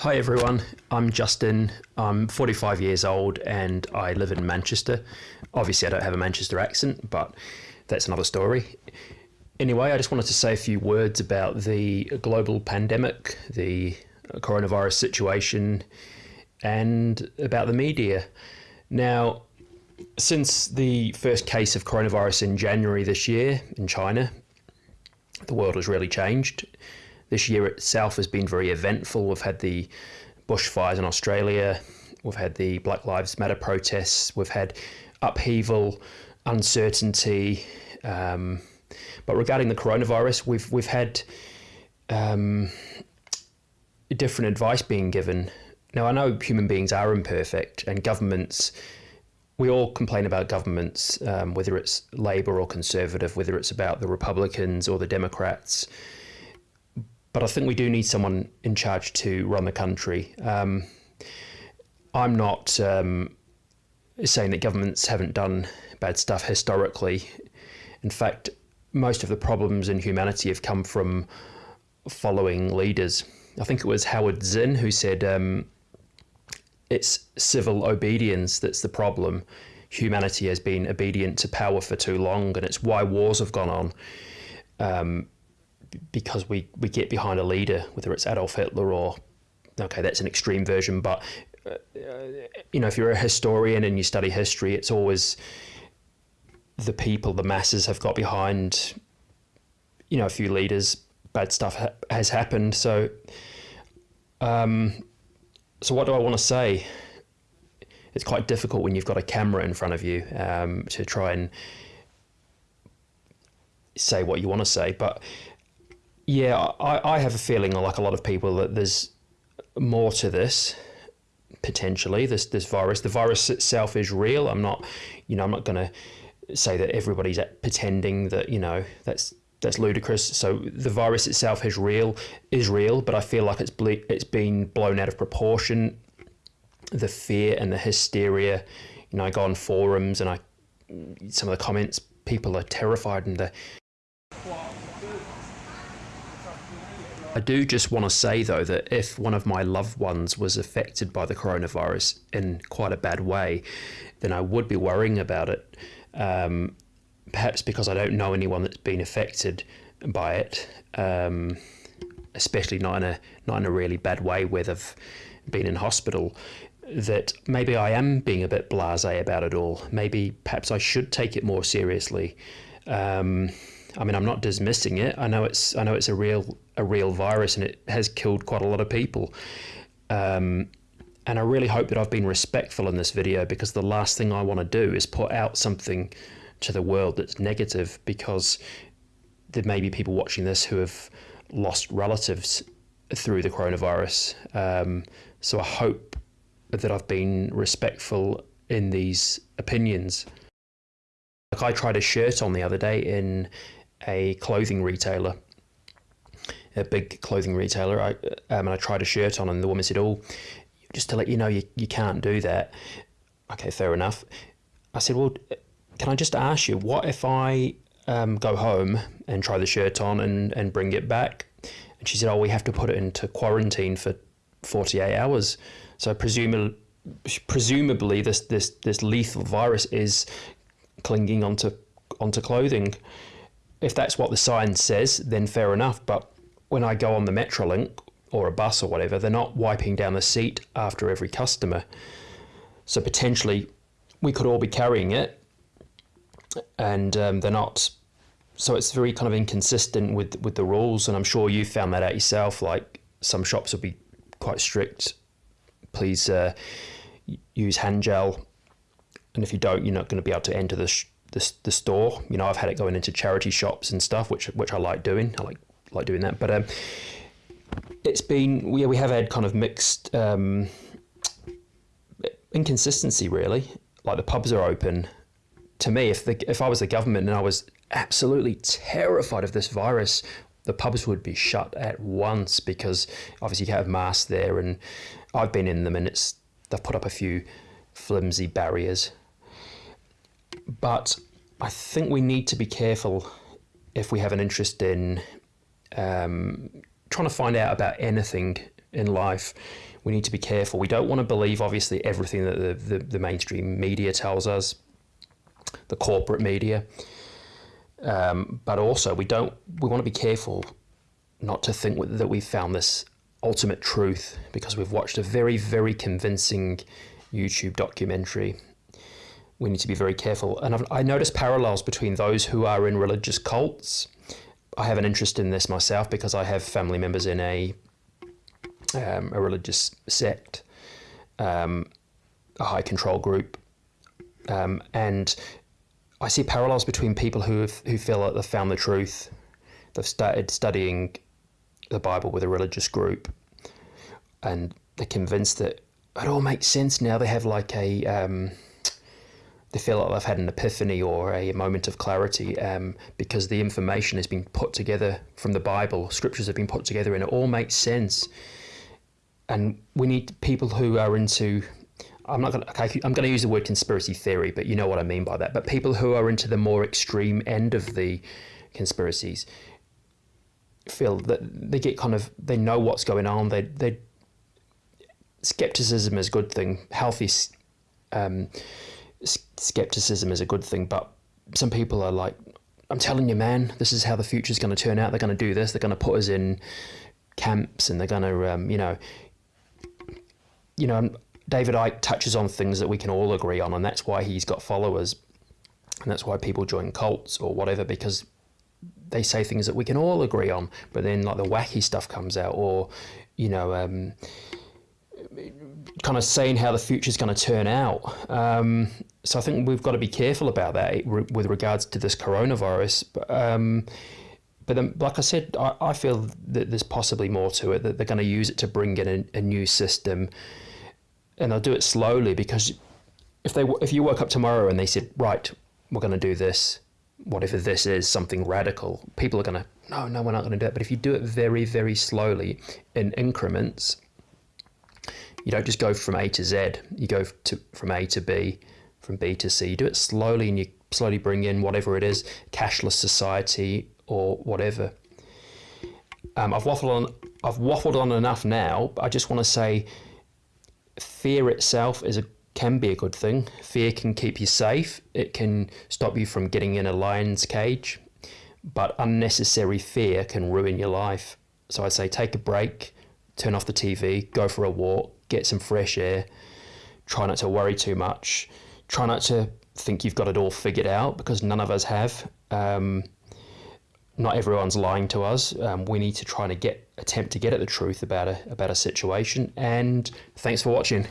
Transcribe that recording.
Hi everyone, I'm Justin. I'm 45 years old and I live in Manchester. Obviously, I don't have a Manchester accent, but that's another story. Anyway, I just wanted to say a few words about the global pandemic, the coronavirus situation, and about the media. Now, since the first case of coronavirus in January this year in China, the world has really changed. This year itself has been very eventful. We've had the bushfires in Australia, we've had the Black Lives Matter protests, we've had upheaval, uncertainty. Um, but regarding the coronavirus, we've we've had um, different advice being given. Now I know human beings are imperfect, and governments. We all complain about governments, um, whether it's Labor or Conservative, whether it's about the Republicans or the Democrats but I think we do need someone in charge to run the country. Um, I'm not um, saying that governments haven't done bad stuff historically. In fact, most of the problems in humanity have come from following leaders. I think it was Howard Zinn who said um, it's civil obedience that's the problem. Humanity has been obedient to power for too long, and it's why wars have gone on. Um, because we, we get behind a leader, whether it's Adolf Hitler or, okay, that's an extreme version, but, uh, you know, if you're a historian and you study history, it's always the people, the masses have got behind, you know, a few leaders, bad stuff ha has happened. So, um, so what do I want to say? It's quite difficult when you've got a camera in front of you um, to try and say what you want to say, but yeah, I, I have a feeling, like a lot of people, that there's more to this potentially. This this virus, the virus itself is real. I'm not, you know, I'm not going to say that everybody's pretending that you know that's that's ludicrous. So the virus itself is real, is real, but I feel like it's ble- it's been blown out of proportion. The fear and the hysteria, you know, I go on forums and I, some of the comments, people are terrified and the I do just want to say, though, that if one of my loved ones was affected by the coronavirus in quite a bad way, then I would be worrying about it. Um, perhaps because I don't know anyone that's been affected by it, um, especially not in a not in a really bad way where they've been in hospital. That maybe I am being a bit blasé about it all. Maybe perhaps I should take it more seriously. Um, I mean, I'm not dismissing it. I know it's I know it's a real a real virus and it has killed quite a lot of people. Um, and I really hope that I've been respectful in this video because the last thing I want to do is put out something to the world that's negative because there may be people watching this who have lost relatives through the coronavirus. Um, so I hope that I've been respectful in these opinions. Like I tried a shirt on the other day in a clothing retailer, a big clothing retailer. I um, and I tried a shirt on, and the woman said, "Oh, just to let you know, you you can't do that." Okay, fair enough. I said, "Well, can I just ask you, what if I um, go home and try the shirt on and and bring it back?" And she said, "Oh, we have to put it into quarantine for 48 hours." So presumably, presumably this this this lethal virus is clinging onto onto clothing if that's what the sign says, then fair enough. But when I go on the Metrolink or a bus or whatever, they're not wiping down the seat after every customer. So potentially we could all be carrying it and um, they're not. So it's very kind of inconsistent with, with the rules. And I'm sure you found that out yourself. Like some shops will be quite strict. Please uh, use hand gel. And if you don't, you're not going to be able to enter the the, the store. You know, I've had it going into charity shops and stuff, which which I like doing. I like like doing that. But um, it's been yeah, we have had kind of mixed um, inconsistency really. Like the pubs are open. To me, if the if I was the government and I was absolutely terrified of this virus, the pubs would be shut at once because obviously you have masks there, and I've been in them and it's they've put up a few flimsy barriers but I think we need to be careful if we have an interest in um, trying to find out about anything in life. We need to be careful. We don't want to believe, obviously, everything that the, the, the mainstream media tells us, the corporate media. Um, but also, we don't. We want to be careful not to think that we've found this ultimate truth because we've watched a very, very convincing YouTube documentary. We need to be very careful. And I've, I notice parallels between those who are in religious cults. I have an interest in this myself because I have family members in a um, a religious sect, um, a high control group, um, and I see parallels between people who have, who feel like they've found the truth. They've started studying the Bible with a religious group, and they're convinced that it all makes sense now. They have like a um, they feel like they've had an epiphany or a moment of clarity um, because the information has been put together from the Bible. Scriptures have been put together, and it all makes sense. And we need people who are into I'm not going to, okay, I'm going to use the word conspiracy theory, but you know what I mean by that. But people who are into the more extreme end of the conspiracies feel that they get kind of, they know what's going on. They, they, skepticism is a good thing. Healthy um, skepticism is a good thing. But some people are like, I'm telling you, man, this is how the future is going to turn out. They're going to do this. They're going to put us in camps and they're going to, um, you know, you know, David Icke touches on things that we can all agree on, and that's why he's got followers, and that's why people join cults or whatever because they say things that we can all agree on. But then, like the wacky stuff comes out, or you know, um, kind of saying how the future is going to turn out. Um, so I think we've got to be careful about that with regards to this coronavirus. But, um, but then, like I said, I, I, feel that there's possibly more to it. That they're going to use it to bring in a, a new system and they'll do it slowly because if they if you woke up tomorrow and they said right we're going to do this whatever this is something radical people are going to no no we're not going to do it but if you do it very very slowly in increments you don't just go from A to Z you go to from A to B from B to C you do it slowly and you slowly bring in whatever it is cashless society or whatever um, I've waffled on I've waffled on enough now but I just want to say fear itself is a can be a good thing. Fear can keep you safe. It can stop you from getting in a lion's cage, but unnecessary fear can ruin your life. So I say take a break, turn off the TV, go for a walk, get some fresh air. Try not to worry too much. Try not to think you've got it all figured out because none of us have. Um, not everyone's lying to us. Um, we need to try to get attempt to get at the truth about a about a situation. And thanks for watching.